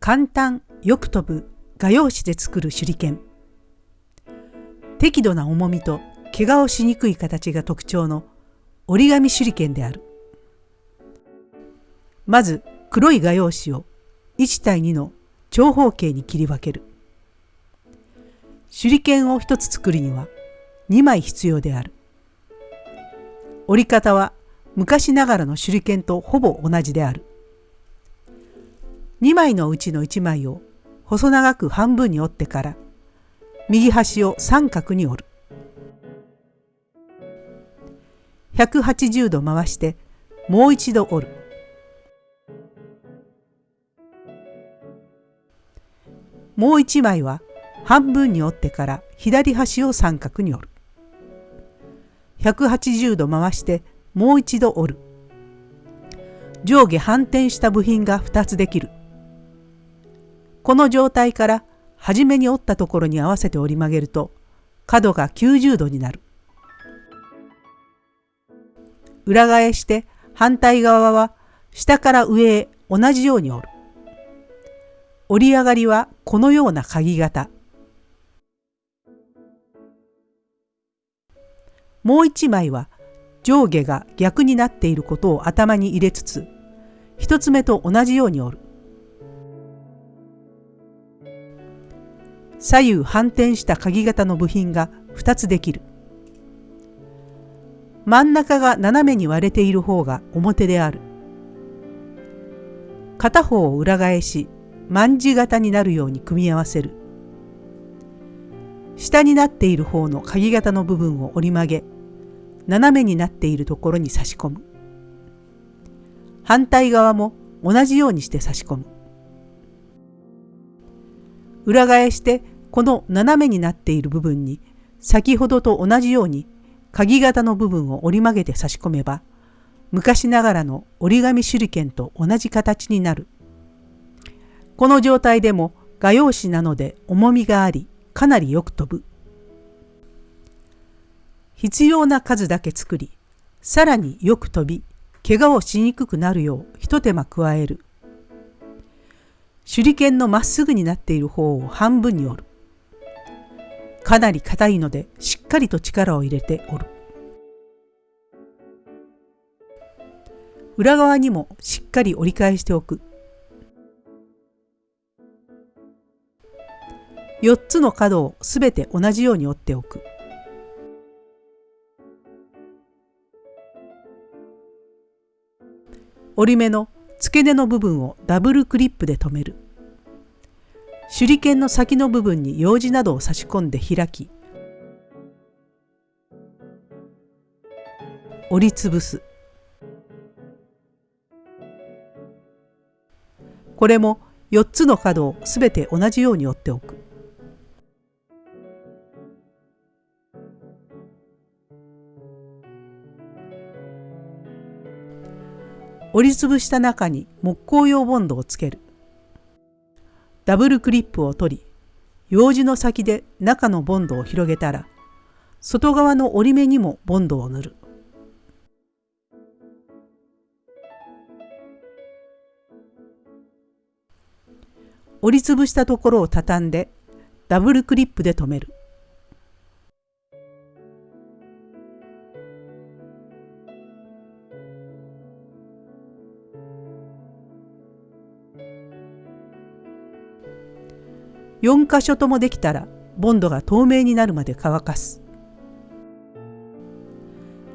簡単よく飛ぶ画用紙で作る手裏剣。適度な重みと怪我をしにくい形が特徴の折り紙手裏剣である。まず黒い画用紙を1対2の長方形に切り分ける。手裏剣を1つ作るには2枚必要である。折り方は昔ながらの手裏剣とほぼ同じである。2枚のうちの1枚を細長く半分に折ってから右端を三角に折る。180度回してもう一度折る。もう一枚は半分に折ってから左端を三角に折る。180度回してもう一度折る。上下反転した部品が2つできる。この状態から初めに折ったところに合わせて折り曲げると角が90度になる。裏返して反対側は下から上へ同じように折る。折り上がりはこのような鍵型。もう一枚は上下が逆になっていることを頭に入れつつ一つ目と同じように折る。左右反転した鍵型の部品が2つできる。真ん中が斜めに割れている方が表である。片方を裏返し万字型になるように組み合わせる。下になっている方の鍵型の部分を折り曲げ斜めになっているところに差し込む。反対側も同じようにして差し込む。裏返してこの斜めになっている部分に先ほどと同じように鍵型の部分を折り曲げて差し込めば昔ながらの折り紙手裏剣と同じ形になる。この状態でも画用紙なので重みがありかなりよく飛ぶ。必要な数だけ作りさらによく飛び怪我をしにくくなるよう一手間加える。手裏剣のまっすぐになっている方を半分に折る。かなり硬いのでしっかりと力を入れて折る。裏側にもしっかり折り返しておく。4つの角をすべて同じように折っておく。折り目の付け根の部分をダブルクリップで留める。手裏剣の先の部分に用紙などを差し込んで開き折りつぶす。これも4つの角をすべて同じように折っておく。折りつぶした中に木工用ボンドをつける。ダブルクリップを取り用紙の先で中のボンドを広げたら外側の折り目にもボンドを塗る。折りつぶしたところを畳んでダブルクリップで留める。4箇所ともできたらボンドが透明になるまで乾かす。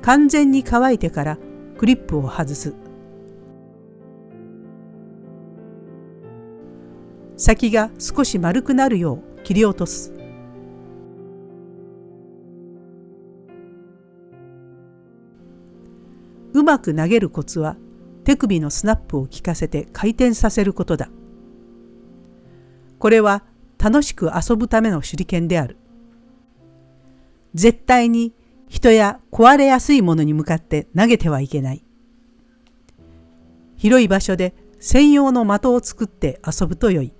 完全に乾いてからクリップを外す。先が少し丸くなるよう切り落とす。うまく投げるコツは手首のスナップを効かせて回転させることだ。これは楽しく遊ぶための手裏剣である。絶対に人や壊れやすいものに向かって投げてはいけない。広い場所で専用の的を作って遊ぶとよい。